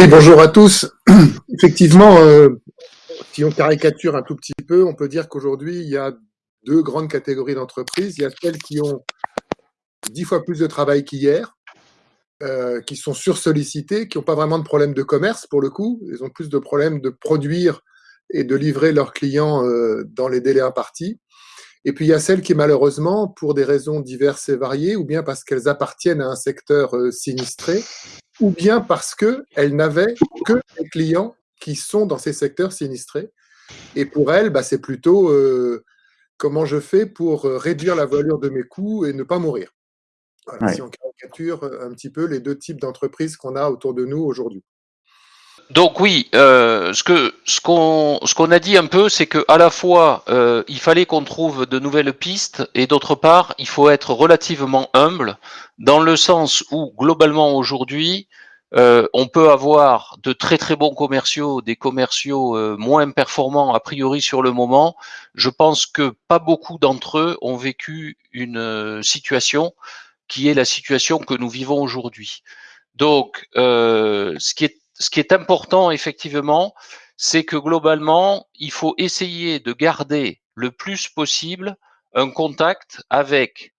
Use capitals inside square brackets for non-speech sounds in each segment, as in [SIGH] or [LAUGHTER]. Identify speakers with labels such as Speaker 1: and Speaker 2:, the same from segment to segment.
Speaker 1: Oui, bonjour à tous. [CLEARS THROAT] Effectivement, euh, si on caricature un tout petit peu, on peut dire qu'aujourd'hui, il y a deux grandes catégories d'entreprises. Il y a celles qui ont dix fois plus de travail qu'hier, euh, qui sont sursollicitées, qui n'ont pas vraiment de problème de commerce pour le coup. Ils ont plus de problèmes de produire et de livrer leurs clients euh, dans les délais impartis. Et puis il y a celles qui malheureusement, pour des raisons diverses et variées, ou bien parce qu'elles appartiennent à un secteur sinistré, ou bien parce qu'elle n'avait que des clients qui sont dans ces secteurs sinistrés. Et pour elle, bah, c'est plutôt euh, comment je fais pour euh, réduire la voilure de mes coûts et ne pas mourir. Si on caricature euh, un petit peu les deux types d'entreprises qu'on a autour de nous aujourd'hui.
Speaker 2: Donc oui, euh, ce que ce qu'on ce qu'on a dit un peu, c'est que à la fois euh, il fallait qu'on trouve de nouvelles pistes et d'autre part il faut être relativement humble dans le sens où globalement aujourd'hui euh, on peut avoir de très très bons commerciaux, des commerciaux moins performants a priori sur le moment. Je pense que pas beaucoup d'entre eux ont vécu une situation qui est la situation que nous vivons aujourd'hui. Donc, ce qui est ce qui est important, effectivement, c'est que globalement, il faut essayer de garder le plus possible un contact avec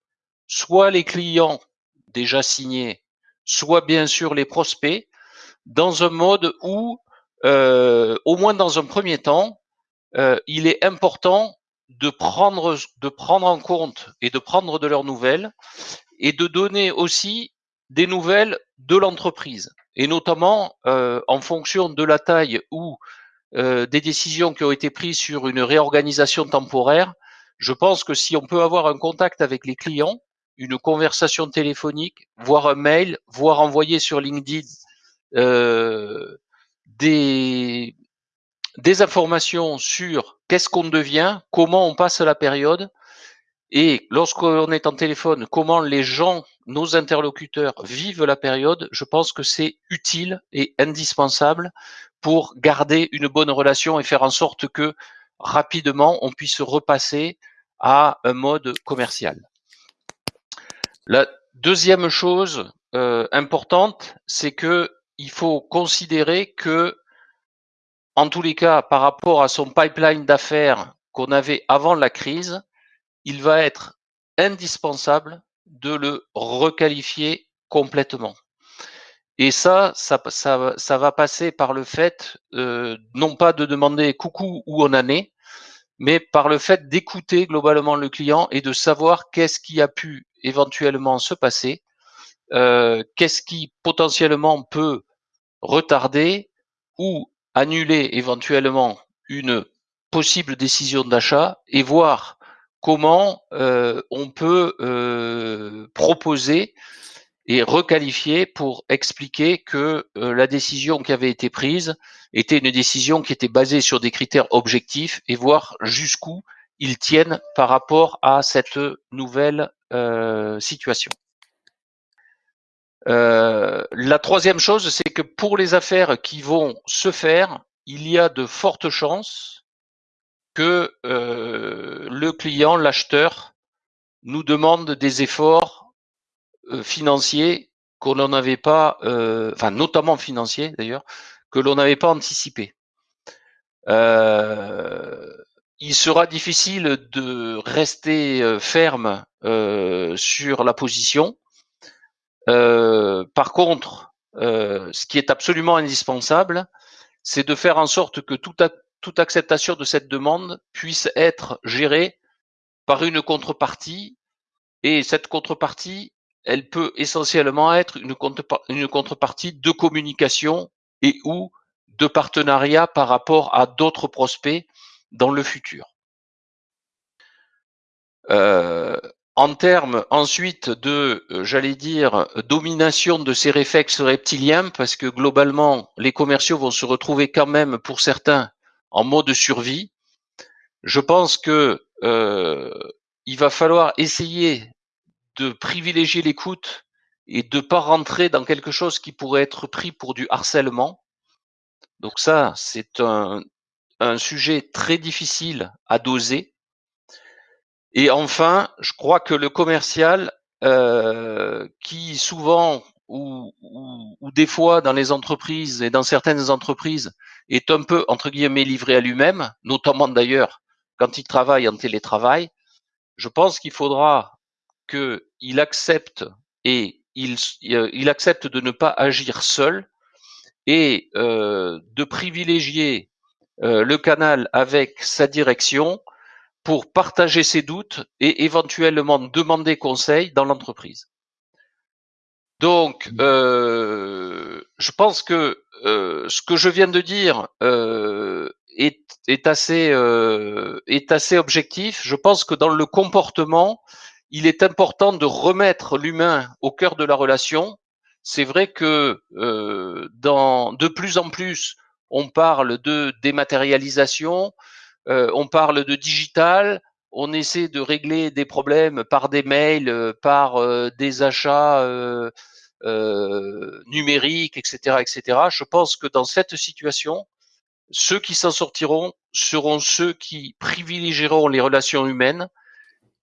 Speaker 2: soit les clients déjà signés, soit bien sûr les prospects, dans un mode où, euh, au moins dans un premier temps, euh, il est important de prendre, de prendre en compte et de prendre de leurs nouvelles et de donner aussi des nouvelles de l'entreprise. Et notamment euh, en fonction de la taille ou euh, des décisions qui ont été prises sur une réorganisation temporaire, je pense que si on peut avoir un contact avec les clients, une conversation téléphonique, voire un mail, voire envoyer sur LinkedIn euh, des, des informations sur qu'est-ce qu'on devient, comment on passe la période, et lorsqu'on est en téléphone, comment les gens, nos interlocuteurs vivent la période, je pense que c'est utile et indispensable pour garder une bonne relation et faire en sorte que rapidement on puisse repasser à un mode commercial. La deuxième chose euh, importante, c'est que il faut considérer que, en tous les cas, par rapport à son pipeline d'affaires qu'on avait avant la crise, il va être indispensable de le requalifier complètement. Et ça, ça, ça, va passer par le fait, euh, non pas de demander coucou où on en est, mais par le fait d'écouter globalement le client et de savoir qu'est-ce qui a pu éventuellement se passer, euh, qu'est-ce qui potentiellement peut retarder ou annuler éventuellement une possible décision d'achat et voir comment euh, on peut euh, proposer et requalifier pour expliquer que euh, la décision qui avait été prise était une décision qui était basée sur des critères objectifs et voir jusqu'où ils tiennent par rapport à cette nouvelle situation. la troisième chose, c'est que pour les affaires qui vont se faire, il y a de fortes chances que euh, le client, l'acheteur, nous demande des efforts euh, financiers qu'on n'en avait pas, euh, enfin notamment financiers d'ailleurs, que l'on n'avait pas anticipé. il sera difficile de rester ferme sur la position. par contre, ce qui est absolument indispensable, c'est de faire en sorte que tout, toute acceptation de cette demande puisse être gérée par une contrepartie et cette contrepartie, elle peut essentiellement être une, contrepartie de communication et ou de partenariat par rapport à d'autres prospects dans le futur. Euh, en termes ensuite de, euh, j'allais dire, domination de ces réflexes reptiliens, parce que globalement, les commerciaux vont se retrouver quand même, pour certains, en mode survie. Je pense que euh, il va falloir essayer de privilégier l'écoute et de pas rentrer dans quelque chose qui pourrait être pris pour du harcèlement. Donc ça, c'est un, un sujet très difficile à doser. Et enfin, je crois que le commercial, euh, qui souvent ou, ou, ou des fois dans les entreprises et dans certaines entreprises est un peu entre guillemets livré à lui-même, notamment d'ailleurs quand il travaille en télétravail, je pense qu'il faudra qu'il accepte et il, euh, il, accepte de ne pas agir seul et euh, de privilégier euh, le canal avec sa direction pour partager ses doutes et éventuellement demander conseil dans l'entreprise. Donc, mmh. euh, je pense que euh, ce que je viens de dire euh, est, est, assez, euh, est assez objectif. Je pense que dans le comportement, il est important de remettre l'humain au cœur de la relation. C'est vrai que euh, dans, de plus en plus, on parle de dématérialisation, euh, on parle de digital, on essaie de régler des problèmes par des mails, par des achats euh, numérique, etc., etc. Je pense que dans cette situation, ceux qui s'en sortiront seront ceux qui privilégieront les relations humaines.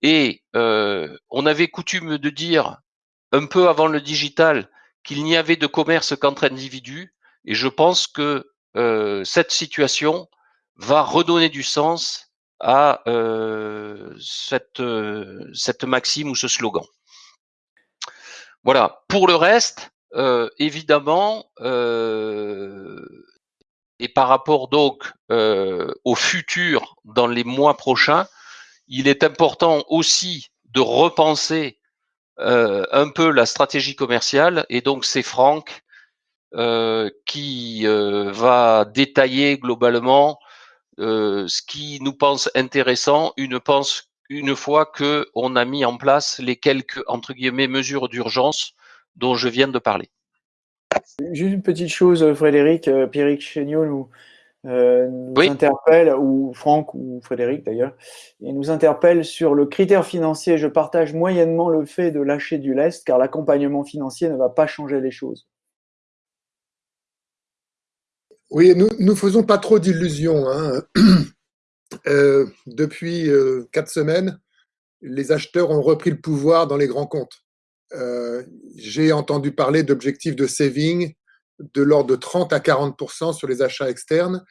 Speaker 2: Et euh, on avait coutume de dire un peu avant le digital qu'il n'y avait de commerce qu'entre individus. Et je pense que euh, cette situation va redonner du sens à euh, cette, cette maxime ou ce slogan. Voilà. Pour le reste, euh, évidemment, euh, et par rapport donc euh, au futur dans les mois prochains, il est important aussi de repenser un peu la stratégie commerciale. Et donc c'est Franck qui va détailler globalement ce qui nous pense intéressant, une pense une fois que on a mis en place les quelques entre guillemets mesures d'urgence dont je viens de parler.
Speaker 3: Juste une petite chose, Frédéric, euh, Pierrick Chéniaud nous, euh, nous interpelle, ou Franck ou Frédéric d'ailleurs, il nous interpelle sur le critère financier. Je partage moyennement le fait de lâcher du lest car l'accompagnement financier ne va pas changer les choses.
Speaker 1: Oui, nous ne faisons pas trop d'illusions. Hein. [CLEARS THROAT] Euh, depuis euh, quatre semaines, les acheteurs ont repris le pouvoir dans les grands comptes. Euh, j'ai entendu parler d'objectifs de saving de l'ordre de 30 à 40% sur les achats externes.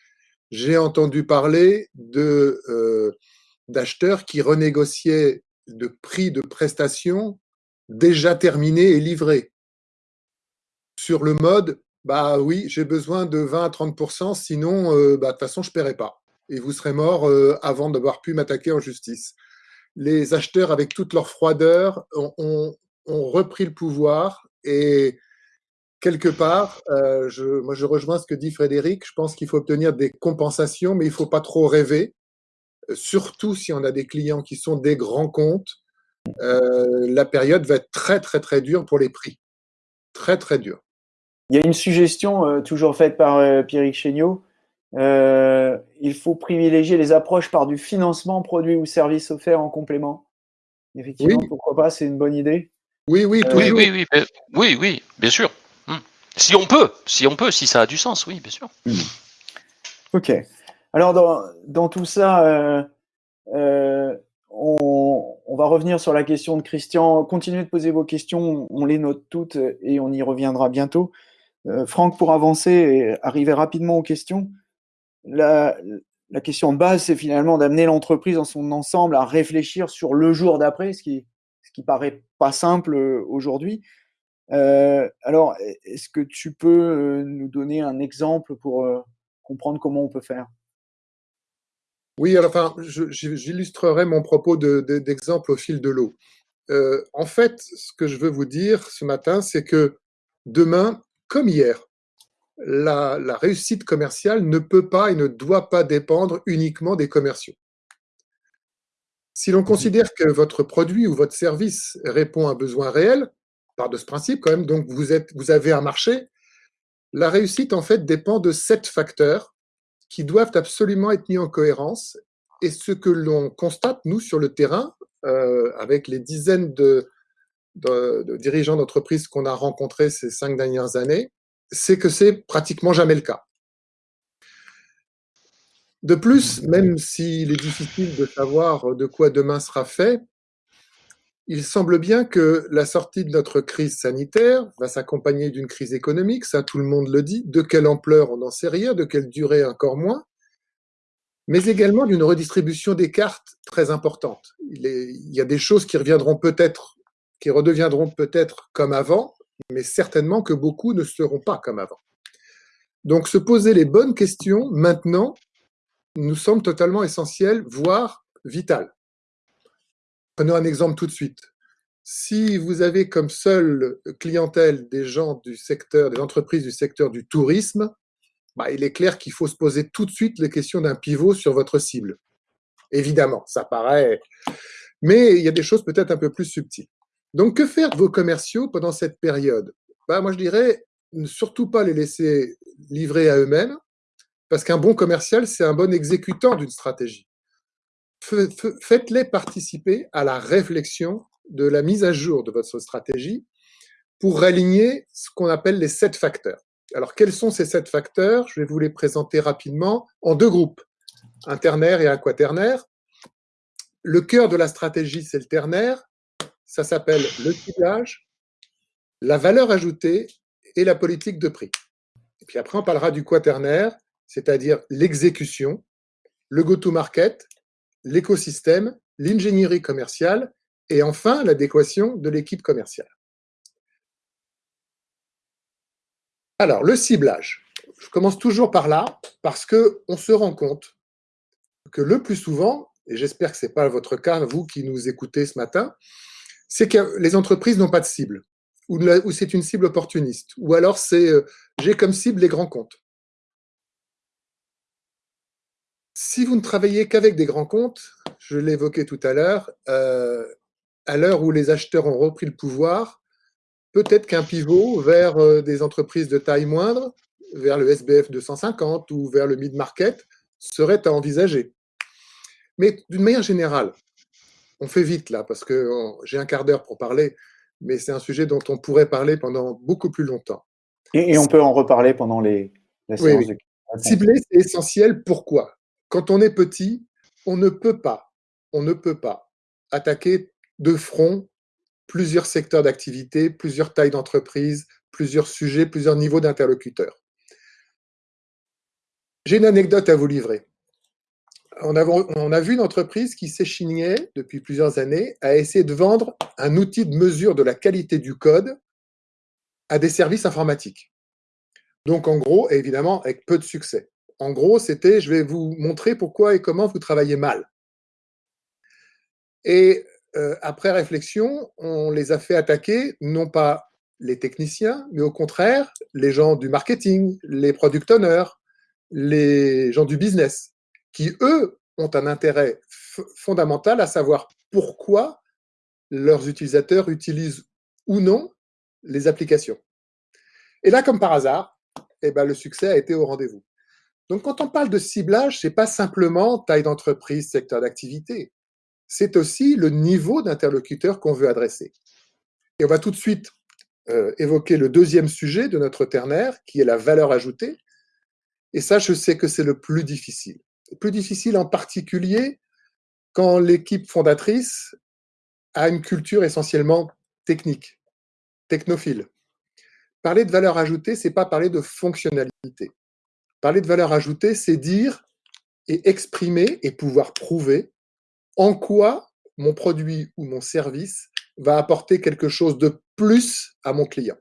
Speaker 1: J'ai entendu parler d'acheteurs qui renégociaient de prix de prestations déjà terminés et livrés. Sur le mode, bah oui, j'ai besoin de 20 à 30% sinon, bah, de toute façon, je ne paierai pas et vous serez mort euh, avant d'avoir pu m'attaquer en justice. Les acheteurs, avec toute leur froideur, ont, repris le pouvoir et quelque part, euh, je, moi je rejoins ce que dit Frédéric, je pense qu'il faut obtenir des compensations, mais il ne faut pas trop rêver, surtout si on a des clients qui sont des grands comptes. Euh, la période va être très très très dure pour les prix. Très très dure.
Speaker 3: Il y a une suggestion toujours faite par Pierrick Chéniaud euh, il faut privilégier les approches par du financement produit ou service offert en complément. Effectivement, pourquoi pas, c'est une bonne idée.
Speaker 2: Oui, oui, euh, oui, oui, oui, oui, oui, bien sûr. Hmm. Si on peut, si on peut, si ça a du sens, oui, bien sûr. Hmm.
Speaker 3: Ok. Alors, dans, dans tout ça, euh, on, on, va revenir sur la question de Christian. Continuez de poser vos questions, on les note toutes et on y reviendra bientôt. Franck, pour avancer et arriver rapidement aux questions, la, question de base, c'est finalement d'amener l'entreprise dans son ensemble à réfléchir sur le jour d'après, ce qui, ce qui paraît pas simple euh, aujourd'hui. Euh, alors, est-ce que tu peux euh, nous donner un exemple pour comprendre comment on peut faire?
Speaker 1: Oui, alors, enfin, j'illustrerai mon propos d'exemple au fil de l'eau. en fait, ce que je veux vous dire ce matin, c'est que demain, comme hier, la, réussite commerciale ne peut pas et ne doit pas dépendre uniquement des commerciaux. Si l'on considère que votre produit ou votre service répond à un besoin réel, par de ce principe quand même, donc vous, êtes, vous avez un marché, la réussite en fait dépend de sept facteurs qui doivent absolument être mis en cohérence. Et ce que l'on constate, nous, sur le terrain, euh, avec les dizaines de, de dirigeants d'entreprise qu'on a rencontrés ces cinq dernières années, c'est que c'est pratiquement jamais le cas. De plus, même s'il est difficile de savoir de quoi demain sera fait, il semble bien que la sortie de notre crise sanitaire va s'accompagner d'une crise économique, ça tout le monde le dit, de quelle ampleur on n'en sait rien, de quelle durée encore moins, mais également d'une redistribution des cartes très importante. Il, il y a des choses qui reviendront peut-être, qui redeviendront peut-être comme avant, mais certainement que beaucoup ne seront pas comme avant. Donc se poser les bonnes questions maintenant nous semble totalement essentiel, voire vital. Prenons un exemple tout de suite. Si vous avez comme seule clientèle des gens du secteur, des entreprises du secteur du tourisme, bah, il est clair qu'il faut se poser tout de suite les questions d'un pivot sur votre cible. Évidemment, ça paraît, mais il y a des choses peut-être un peu plus subtiles. Donc, que faire vos commerciaux pendant cette période? Bah, Moi, je dirais, ne surtout pas les laisser livrer à eux-mêmes, parce qu'un bon commercial, c'est un bon exécutant d'une stratégie faites-les participer à la réflexion de la mise à jour de votre stratégie pour réaligner ce qu'on appelle les sept facteurs. Alors, quels sont ces sept facteurs? Je vais vous les présenter rapidement en deux groupes, un ternaire et un quaternaire. Le cœur de la stratégie, c'est le ternaire. Ça s'appelle le ciblage, la valeur ajoutée et la politique de prix. Et puis après, on parlera du quaternaire, c'est-à-dire l'exécution, le go-to-market l'écosystème, l'ingénierie commerciale et enfin l'adéquation de l'équipe commerciale. Alors, le ciblage. Je commence toujours par là parce qu'on se rend compte que le plus souvent, et j'espère que ce n'est pas votre cas, vous qui nous écoutez ce matin, c'est que les entreprises n'ont pas de cible, ou, c'est une cible opportuniste, ou alors c'est euh, j'ai comme cible les grands comptes. Si vous ne travaillez qu'avec des grands comptes, je l'évoquais tout à l'heure, euh, à l'heure où les acheteurs ont repris le pouvoir, peut-être qu'un pivot vers euh, des entreprises de taille moindre, vers le SBF 250 ou vers le mid-market, serait à envisager. Mais d'une manière générale, on fait vite là, parce que j'ai un quart d'heure pour parler, mais c'est un sujet dont on pourrait parler pendant beaucoup plus longtemps.
Speaker 3: Et, on peut en reparler pendant les, la séance
Speaker 1: De... Cibler, c'est essentiel. Pourquoi? Quand on est petit, on ne peut pas, on ne peut pas attaquer de front plusieurs secteurs d'activité, plusieurs tailles d'entreprise, plusieurs sujets, plusieurs niveaux d'interlocuteurs. J'ai une anecdote à vous livrer. On a, vu une entreprise qui s'échignait depuis plusieurs années à essayer de vendre un outil de mesure de la qualité du code à des services informatiques. Donc en gros, évidemment, avec peu de succès en gros, c'était je vais vous montrer pourquoi et comment vous travaillez mal. Et euh, après réflexion, on les a fait attaquer, non pas les techniciens, mais au contraire, les gens du marketing, les product owners, les gens du business, qui, eux, ont un intérêt fondamental à savoir pourquoi leurs utilisateurs utilisent ou non les applications. Et là, comme par hasard, eh ben, le succès a été au rendez-vous. Donc, quand on parle de ciblage, ce n'est pas simplement taille d'entreprise, secteur d'activité. C'est aussi le niveau d'interlocuteur qu'on veut adresser. Et on va tout de suite euh, évoquer le deuxième sujet de notre ternaire, qui est la valeur ajoutée. Et ça, je sais que c'est le plus difficile. Plus difficile en particulier quand l'équipe fondatrice a une culture essentiellement technique, technophile. Parler de valeur ajoutée, c'est pas parler de fonctionnalité. Parler de valeur ajoutée, c'est dire et exprimer et pouvoir prouver en quoi mon produit ou mon service va apporter quelque chose de plus à mon client.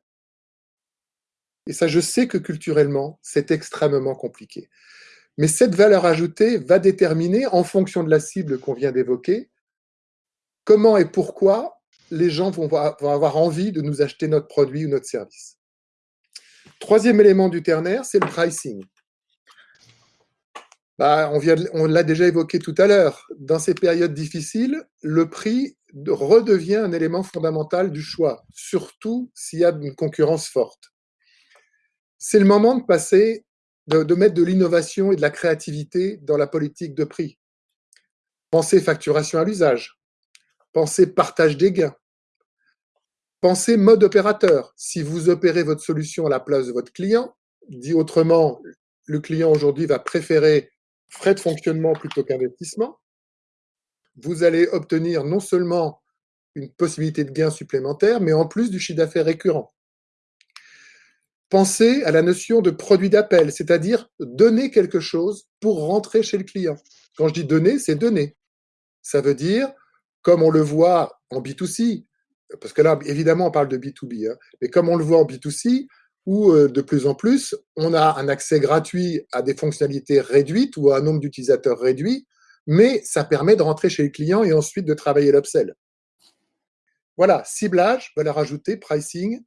Speaker 1: Et ça, je sais que culturellement, c'est extrêmement compliqué. Mais cette valeur ajoutée va déterminer, en fonction de la cible qu'on vient d'évoquer, comment et pourquoi les gens vont avoir envie de nous acheter notre produit ou notre service. Troisième élément du ternaire, c'est le pricing. Bah, on on l'a déjà évoqué tout à l'heure. Dans ces périodes difficiles, le prix redevient un élément fondamental du choix, surtout s'il y a une concurrence forte. C'est le moment de passer, de, mettre de l'innovation et de la créativité dans la politique de prix. Pensez facturation à l'usage, pensez partage des gains, pensez mode opérateur. Si vous opérez votre solution à la place de votre client, dit autrement, le client aujourd'hui va préférer frais de fonctionnement plutôt qu'investissement, vous allez obtenir non seulement une possibilité de gain supplémentaire, mais en plus du chiffre d'affaires récurrent. Pensez à la notion de produit d'appel, c'est-à-dire donner quelque chose pour rentrer chez le client. Quand je dis donner, c'est donner. Ça veut dire, comme on le voit en B2C, parce que là, évidemment, on parle de B2B, hein, mais comme on le voit en B2C, où euh, de plus en plus, on a un accès gratuit à des fonctionnalités réduites ou à un nombre d'utilisateurs réduit, mais ça permet de rentrer chez le client et ensuite de travailler l'upsell. Voilà, ciblage, valeur ajoutée, pricing,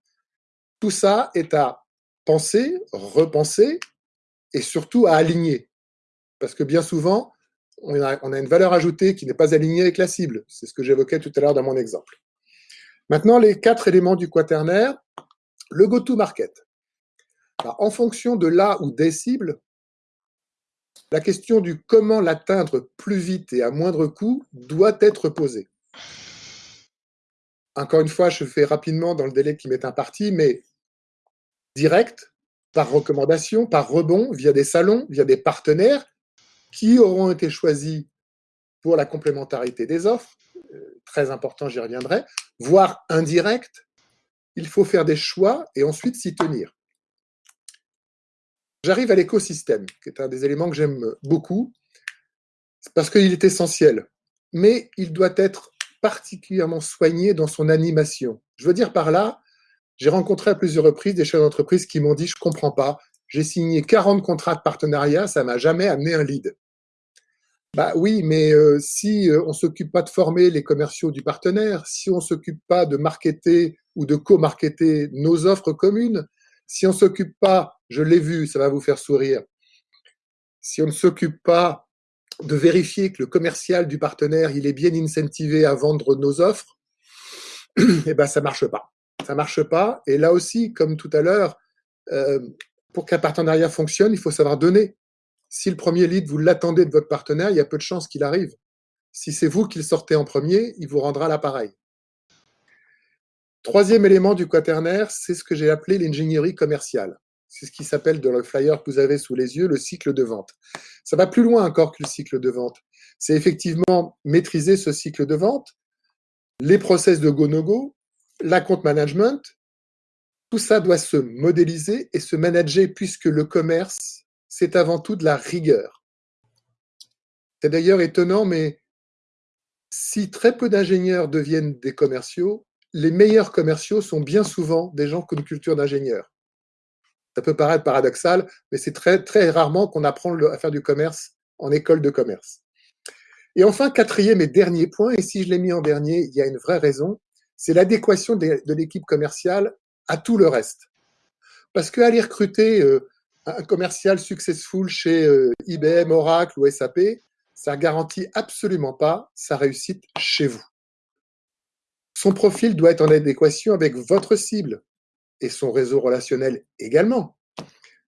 Speaker 1: tout ça est à penser, repenser et surtout à aligner. Parce que bien souvent, on a, une valeur ajoutée qui n'est pas alignée avec la cible. C'est ce que j'évoquais tout à l'heure dans mon exemple. Maintenant, les quatre éléments du quaternaire. Le go-to-market. En fonction de là ou des cibles, la question du comment l'atteindre plus vite et à moindre coût doit être posée. Encore une fois, je fais rapidement dans le délai qui m'est imparti, mais direct, par recommandation, par rebond, via des salons, via des partenaires qui auront été choisis pour la complémentarité des offres, euh, très important, j'y reviendrai, voire indirect, il faut faire des choix et ensuite s'y tenir. J'arrive à l'écosystème, qui est un des éléments que j'aime beaucoup, parce qu'il est essentiel, mais il doit être particulièrement soigné dans son animation. Je veux dire par là, j'ai rencontré à plusieurs reprises des chefs d'entreprise qui m'ont dit je comprends pas, j'ai signé 40 contrats de partenariat, ça m'a jamais amené un lead. Bah oui, mais euh, si euh, on s'occupe pas de former les commerciaux du partenaire, si on s'occupe pas de marketer ou de co-marketer nos offres communes, si on s'occupe pas, je l'ai vu, ça va vous faire sourire, si on ne s'occupe pas de vérifier que le commercial du partenaire il est bien incentivé à vendre nos offres, [CLEARS THROAT] eh ben ça marche pas ça marche pas. Et là aussi, comme tout à l'heure, euh, pour qu'un partenariat fonctionne, il faut savoir donner. Si le premier lead, vous l'attendez de votre partenaire, il y a peu de chances qu'il arrive. Si c'est vous qui le sortez en premier, il vous rendra l'appareil. Troisième élément du quaternaire, c'est ce que j'ai appelé l'ingénierie commerciale. C'est ce qui s'appelle dans le flyer que vous avez sous les yeux le cycle de vente. Ça va plus loin encore que le cycle de vente. C'est effectivement maîtriser ce cycle de vente, les process de go-no-go, l'account management, tout ça doit se modéliser et se manager puisque le commerce, c'est avant tout de la rigueur. C'est d'ailleurs étonnant, mais si très peu d'ingénieurs deviennent des commerciaux, les meilleurs commerciaux sont bien souvent des gens qui ont une culture d'ingénieur. Ça peut paraître paradoxal, mais c'est très, très rarement qu'on apprend à faire du commerce en école de commerce. Et enfin, quatrième et dernier point, et si je l'ai mis en dernier, il y a une vraie raison, c'est l'adéquation de, l'équipe commerciale à tout le reste. Parce qu'aller recruter euh, un commercial successful chez euh, IBM, Oracle ou SAP, ça garantit absolument pas sa réussite chez vous. Son profil doit être en adéquation avec votre cible et son réseau relationnel également.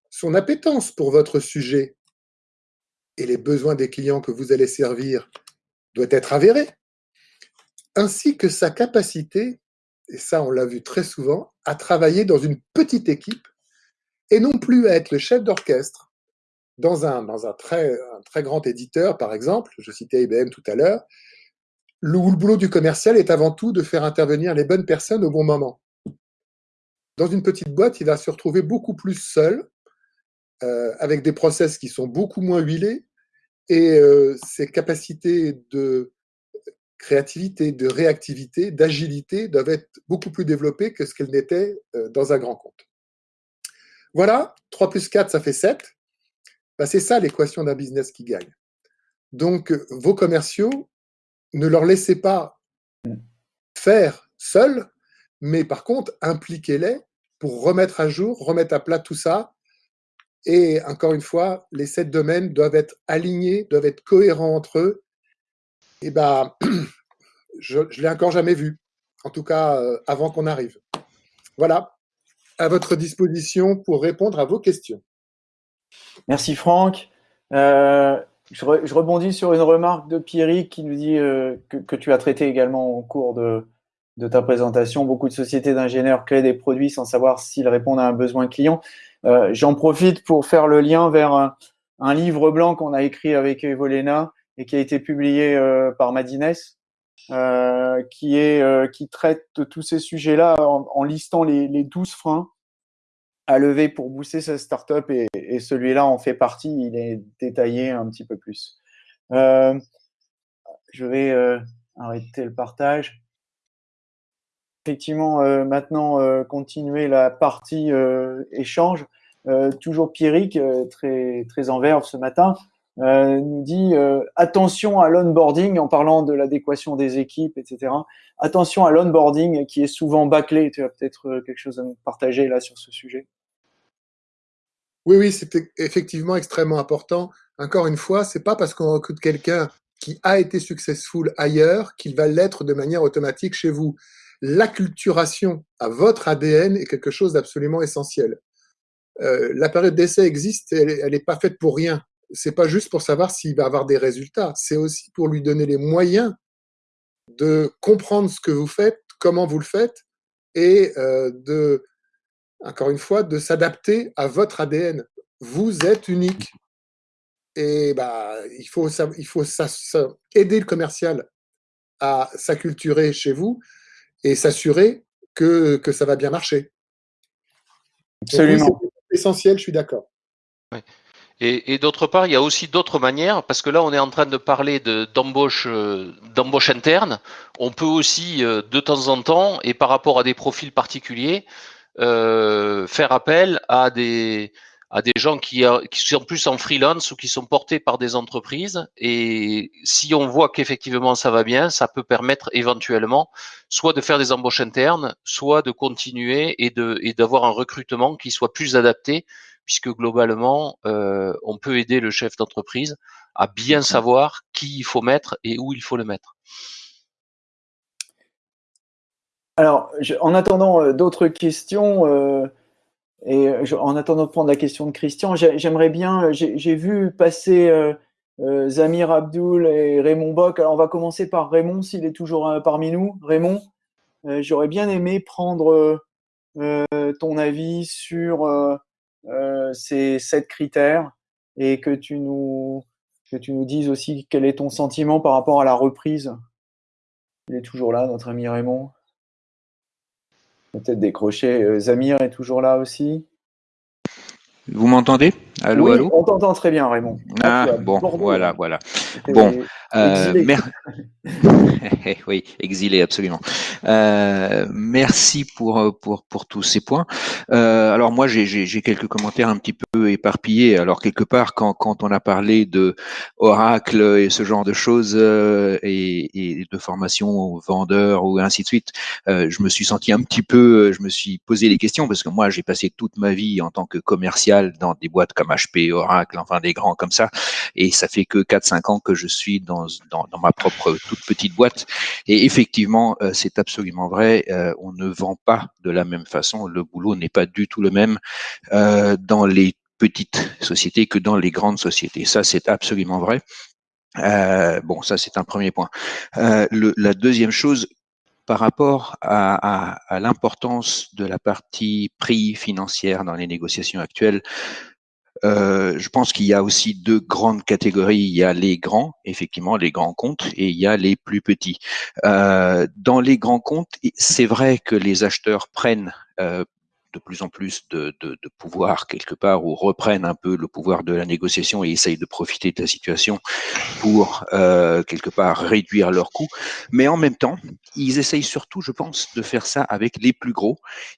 Speaker 1: Son appétence pour votre sujet et les besoins des clients que vous allez servir doit être avérée ainsi que sa capacité, et ça on l'a vu très souvent, à travailler dans une petite équipe et non plus à être le chef d'orchestre dans un, dans un très, très grand éditeur, par exemple, je citais IBM tout à l'heure, où le boulot du commercial est avant tout de faire intervenir les bonnes personnes au bon moment. Dans une petite boîte, il va se retrouver beaucoup plus seul, euh, avec des process qui sont beaucoup moins huilés, et euh, ses capacités de créativité, de réactivité, d'agilité doivent être beaucoup plus développées que ce qu'elles n'étaient euh, dans un grand compte. Voilà, 3 plus 4, ça fait 7. Bah, c'est ça l'équation d'un business qui gagne. Donc, euh, vos commerciaux, ne leur laissez pas faire seuls, mais par contre, impliquez-les pour remettre à jour, remettre à plat tout ça. Et encore une fois, les sept domaines doivent être alignés, doivent être cohérents entre eux eh ben, [CLEARS THROAT] je ne l'ai encore jamais vu, en tout cas euh, avant qu'on arrive. Voilà, à votre disposition pour répondre à vos questions.
Speaker 3: Merci Franck. Euh, je, rebondis sur une remarque de Pierrick qui nous dit euh, que, tu as traité également au cours de, ta présentation. Beaucoup de sociétés d'ingénieurs créent des produits sans savoir s'ils répondent à un besoin client. J'en profite pour faire le lien vers un, un livre blanc qu'on a écrit avec Evolena et qui a été publié euh, par Madines, qui, est, qui traite tous ces sujets-là en, listant les, les 12 freins à lever pour booster sa startup et, et celui-là en fait partie. Il est détaillé un petit peu plus. Euh, je vais euh, arrêter le partage. Effectivement, euh, maintenant, euh, continuer la partie échange. toujours Pierrick, très, très en verve ce matin, nous dit attention à l'onboarding en parlant de l'adéquation des équipes, etc. Attention à l'onboarding qui est souvent bâclé. Tu as peut-être quelque chose à nous partager là sur ce sujet?
Speaker 1: Oui, oui, c'est effectivement extrêmement important. Encore une fois, c'est pas parce qu'on recrute quelqu'un qui a été successful ailleurs qu'il va l'être de manière automatique chez vous. L'acculturation à votre ADN est quelque chose d'absolument essentiel. Euh, la période d'essai existe, elle n'est pas faite pour rien. C'est pas juste pour savoir s'il va avoir des résultats, c'est aussi pour lui donner les moyens de comprendre ce que vous faites, comment vous le faites, et euh, de, encore une fois, de s'adapter à votre ADN. Vous êtes unique. Et bah, il faut, il faut aider le commercial à s'acculturer chez vous et s'assurer que, que, ça va bien marcher.
Speaker 3: Absolument.
Speaker 1: C'est essentiel, je suis d'accord.
Speaker 2: Et, et d'autre part, il y a aussi d'autres manières, parce que là, on est en train de parler d'embauche euh, d'embauche interne. On peut aussi, euh, de temps en temps, et par rapport à des profils particuliers, euh, faire appel à des, à des gens qui, qui, sont plus en freelance ou qui sont portés par des entreprises. Et si on voit qu'effectivement ça va bien, ça peut permettre éventuellement soit de faire des embauches internes, soit de continuer et de et d'avoir un recrutement qui soit plus adapté, puisque globalement euh, on peut aider le chef d'entreprise à bien savoir qui il faut mettre et où il faut le mettre.
Speaker 3: Alors, en attendant euh, d'autres questions. Euh, et en attendant de prendre la question de Christian, j'aimerais bien, j'ai vu passer Zamir Abdul et Raymond Bock. Alors, on va commencer par Raymond, s'il est toujours parmi nous. Raymond, j'aurais bien aimé prendre ton avis sur ces sept critères et que tu, nous, que tu nous dises aussi quel est ton sentiment par rapport à la reprise. Il est toujours là, notre ami Raymond. Peut-être décrocher. Zamir est toujours là aussi.
Speaker 4: Vous m'entendez? Allô,
Speaker 3: oui,
Speaker 4: allô?
Speaker 3: On t'entend très bien, Raymond.
Speaker 4: Ah, bon, voilà, voilà. Bon, euh, [LAUGHS] oui, exilé, absolument. Euh, merci pour, pour, pour tous ces points. Euh, alors moi, j'ai quelques commentaires un petit peu éparpillés. Alors quelque part, quand, quand on a parlé de Oracle et ce genre de choses euh, et, et, de formation aux vendeurs ou ainsi de suite, euh, je me suis senti un petit peu, je me suis posé des questions parce que moi, j'ai passé toute ma vie en tant que commercial dans des boîtes comme HP, Oracle, enfin des grands comme ça, et ça fait que 4-5 ans que je suis dans dans, ma propre toute petite boîte. Et effectivement, euh, c'est absolument vrai, euh, on ne vend pas de la même façon, le boulot n'est pas du tout le même euh, dans les petites sociétés que dans les grandes sociétés. Ça, c'est absolument vrai. bon, ça, c'est un premier point. la deuxième chose, par rapport à, l'importance de la partie prix financière dans les négociations actuelles, euh, je pense qu'il y a aussi deux grandes catégories. Il y a les grands, effectivement, les grands comptes, et il y a les plus petits. Euh, dans les grands comptes, c'est vrai que les acheteurs prennent euh, de plus en plus de, pouvoir quelque part ou reprennent un peu le pouvoir de la négociation et essayent de profiter de la situation pour euh, quelque part réduire leurs coûts. Mais en même temps, ils essayent surtout, je pense, de faire ça avec les plus gros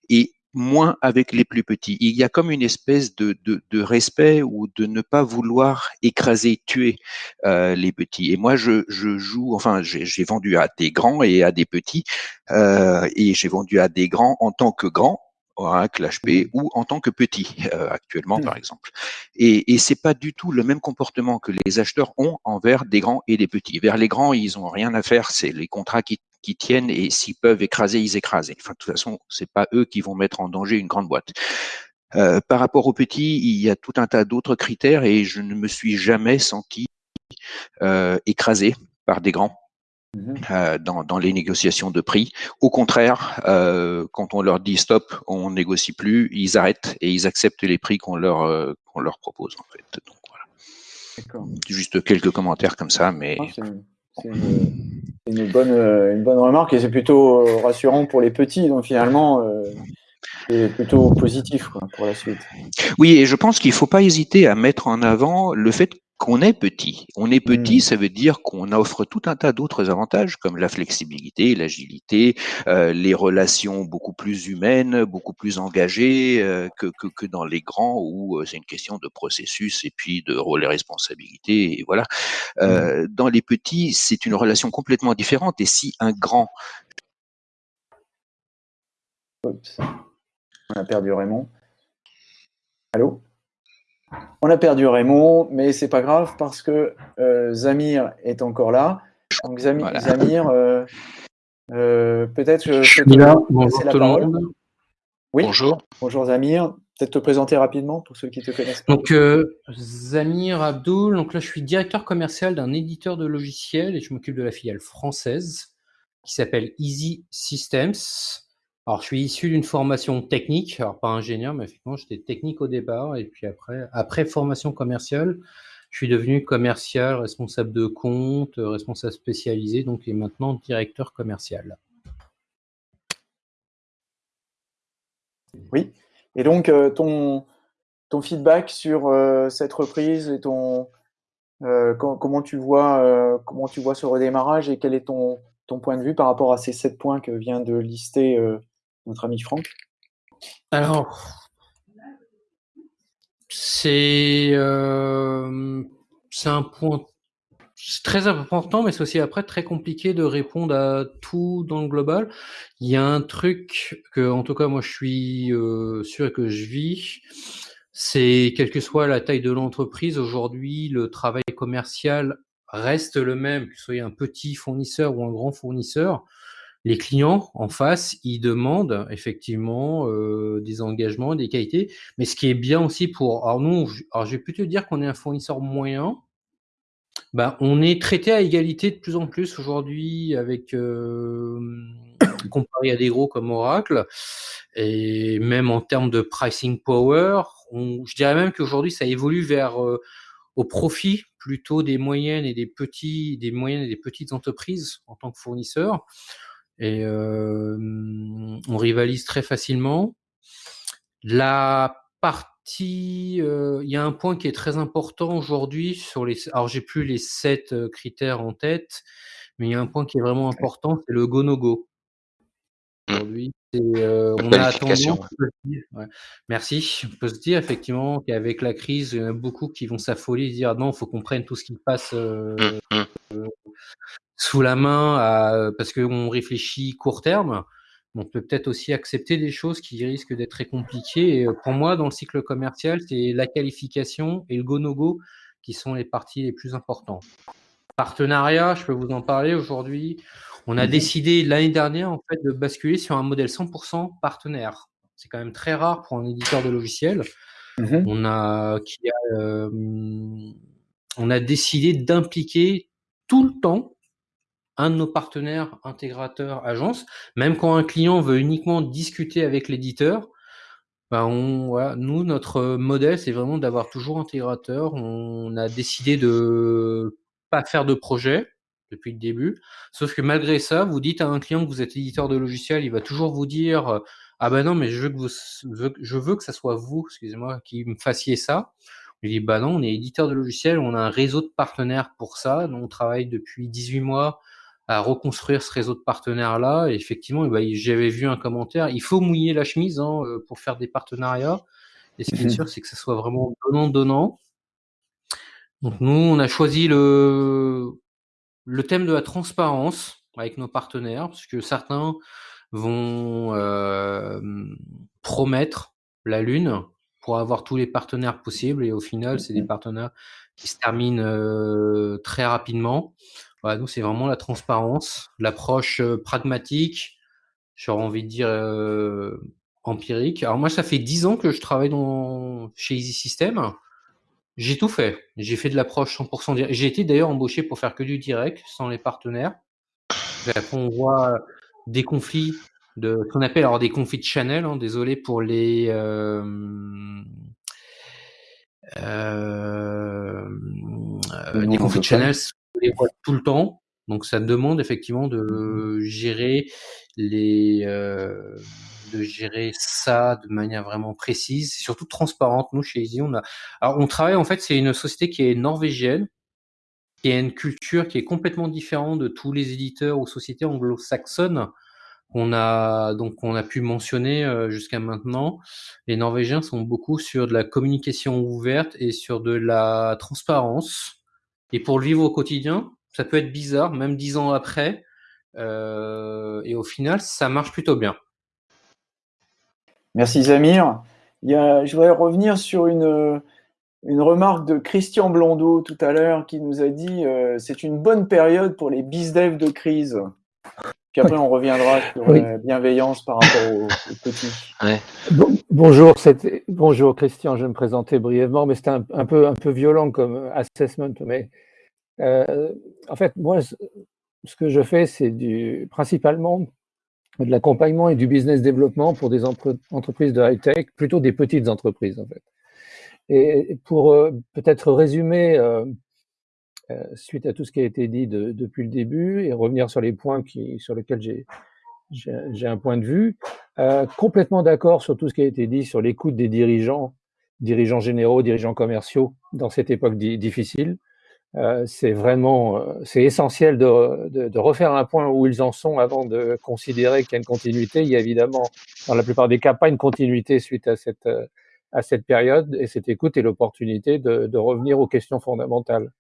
Speaker 4: et moins avec les plus petits. Il y a comme une espèce de, de, respect ou de ne pas vouloir écraser, tuer euh, les petits. Et moi, je, je joue, enfin, j'ai vendu à des grands et à des petits, euh, et j'ai vendu à des grands en tant que grand, Oracle, HP, ou en tant que petit [LAUGHS] euh, actuellement, par exemple. Et, et c'est pas du tout le même comportement que les acheteurs ont envers des grands et des petits. Vers les grands, ils ont rien à faire, c'est les contrats qui qui tiennent et s'ils peuvent écraser, ils écrasent. Enfin, de toute façon, c'est pas eux qui vont mettre en danger une grande boîte. Euh, par rapport aux petits, il y a tout un tas d'autres critères et je ne me suis jamais senti euh, écrasé par des grands. Mhm. Euh, dans, dans, les négociations de prix. Au contraire, euh, quand on leur dit stop, on négocie plus, ils arrêtent et ils acceptent les prix qu'on leur, euh, qu'on leur propose en fait. Donc voilà. Juste quelques commentaires comme ça, mais.
Speaker 3: Ah, c'est une, bonne, une bonne remarque et c'est plutôt rassurant pour les petits. Donc finalement, c'est plutôt positif pour la suite.
Speaker 4: Oui, et je pense qu'il ne faut pas hésiter à mettre en avant le fait qu'on est petit. On est petit, hmm. ça veut dire qu'on offre tout un tas d'autres avantages comme la flexibilité, l'agilité, euh, les relations beaucoup plus humaines, beaucoup plus engagées euh, que, que, que, dans les grands où euh, c'est une question de processus et puis de rôle et responsabilité. Et voilà. Hmm. Dans les petits, c'est une relation complètement différente. Et si un grand
Speaker 3: Oups. On a perdu Raymond. Allô? On a perdu Raymond, mais c'est pas grave parce que euh, Zamir est encore là. Donc Zamir, euh, euh, peut-être je
Speaker 5: suis là. Bonjour tout le monde.
Speaker 3: Oui. Bonjour. Bonjour Zamir. Peut-être te présenter rapidement pour ceux qui te connaissent.
Speaker 5: Donc Zamir Abdoul. Donc là, je suis directeur commercial d'un éditeur de logiciels et je m'occupe de la filiale française qui s'appelle Easy Systems. Alors, je suis issu d'une formation technique, alors pas ingénieur, mais effectivement, j'étais technique au départ, et puis après, après formation commerciale, je suis devenu commercial, responsable de compte, responsable spécialisé, donc et maintenant directeur commercial.
Speaker 3: Oui, et donc euh, ton, ton feedback sur euh, cette reprise et ton euh, comment tu vois comment tu vois ce redémarrage et quel est ton, ton point de vue par rapport à ces sept points que vient de lister notre ami Franck
Speaker 5: Alors, c'est euh, un point très important, mais c'est aussi après très compliqué de répondre à tout dans le global. Il y a un truc que, en tout cas, moi, je suis euh, sûr que je vis, c'est quelle que soit la taille de l'entreprise, aujourd'hui, le travail commercial reste le même, que ce soit un petit fournisseur ou un grand fournisseur les clients en face, ils demandent effectivement euh, des engagements, des qualités. Mais ce qui est bien aussi pour, alors nous, alors je vais plutôt dire qu'on est un fournisseur moyen. Ben, on est traité à égalité de plus en plus aujourd'hui avec euh, comparé à des gros comme Oracle et même en termes de pricing power, je dirais même qu'aujourd'hui ça évolue vers euh, au profit plutôt des moyennes et des petits, des moyennes et des petites entreprises en tant que fournisseurs et on rivalise très facilement. La partie, il y a un point qui est très important aujourd'hui sur les. Alors j'ai plus les sept critères en tête, mais il y a un point qui est vraiment important, c'est le go no go. Mmh. Aujourd'hui, on a attendu. Merci. On peut se dire effectivement qu'avec la crise, il y en a beaucoup qui vont s'affoler, dire «Ah non, il faut qu'on prenne tout ce qui passe. Mmh, mmh sous la main parce qu'on réfléchit court terme. On peut peut-être aussi accepter des choses qui risquent d'être très compliquées. Et pour moi, dans le cycle commercial, c'est la qualification et le go-no-go qui sont les parties les plus importantes. Partenariat, je peux vous en parler aujourd'hui. On a mmh décidé l'année dernière en fait de basculer sur un modèle 100% partenaire. C'est quand même très rare pour un éditeur de logiciels. Mmh on a qui a, on a décidé d'impliquer tout le temps un de nos partenaires intégrateurs agences, même quand un client veut uniquement discuter avec l'éditeur, ben on, nous, notre modèle, c'est vraiment d'avoir toujours intégrateur. On a décidé de pas faire de projet depuis le début. Sauf que malgré ça, vous dites à un client que vous êtes éditeur de logiciel, il va toujours vous dire Ah ben non, mais je veux que, vous, je veux que ça soit vous, excusez-moi, qui me fassiez ça. Je dis Bah non, on est éditeur de logiciel, on a un réseau de partenaires pour ça. on travaille depuis 18 mois à reconstruire ce réseau de partenaires-là. Et effectivement, eh ben, j'avais vu un commentaire, il faut mouiller la chemise hein, euh, pour faire des partenariats. Et ce qui est sûr, c'est que ce soit vraiment donnant-donnant. Donc nous, on a choisi le, le thème de la transparence avec nos partenaires, parce que certains vont euh, promettre la Lune pour avoir tous les partenaires possibles, et au final, c'est des mmh partenaires qui se terminent euh, très rapidement nous, c'est vraiment la transparence, l'approche pragmatique, j'aurais envie de dire empirique. Alors moi, ça fait 10 ans que je travaille dans, chez Easy System. J'ai tout fait. J'ai fait de l'approche 100% direct. J'ai été d'ailleurs embauché pour faire que du direct, sans les partenaires. Après, on voit des conflits de qu'on appelle alors des conflits de channel. Hein, désolé pour les euh, euh, des conflits de channel tout le temps. Donc ça demande effectivement de gérer les euh, de gérer ça de manière vraiment précise, surtout transparente. Nous chez Easy, on a alors on travaille en fait, c'est une société qui est norvégienne, qui a une culture qui est complètement différente de tous les éditeurs ou sociétés anglo-saxonnes qu'on a donc on a pu mentionner euh, jusqu'à maintenant. Les Norvégiens sont beaucoup sur de la communication ouverte et sur de la transparence. Et pour le vivre au quotidien, ça peut être bizarre, même dix ans après. Euh, et au final, ça marche plutôt bien.
Speaker 3: Merci Zamir. Il y a, je voudrais revenir sur une, une remarque de Christian Blondeau tout à l'heure qui nous a dit euh, c'est une bonne période pour les bizdev de crise. Puis après, on reviendra sur la bienveillance par rapport aux, petits.
Speaker 6: Bonjour, bonjour Christian, je vais me présenter brièvement, mais c'était un, peu, violent comme assessment. Mais euh, en fait, moi, ce que je fais, c'est du, principalement de l'accompagnement et du business développement pour des entreprises de high-tech, plutôt des petites entreprises en fait. Et pour euh, peut-être résumer, euh, suite à tout ce qui a été dit depuis le début, et revenir sur les points sur lesquels j'ai un point de vue, complètement d'accord sur tout ce qui a été dit sur l'écoute des dirigeants, dirigeants généraux, dirigeants commerciaux dans cette époque difficile. Euh, c'est vraiment euh, c'est essentiel de, de, de, refaire un point où ils en sont avant de considérer qu'il y a une continuité. Il y a évidemment, dans la plupart des cas, pas une continuité suite à cette, euh, à cette période, et cette écoute est l'opportunité de, de, revenir aux questions fondamentales.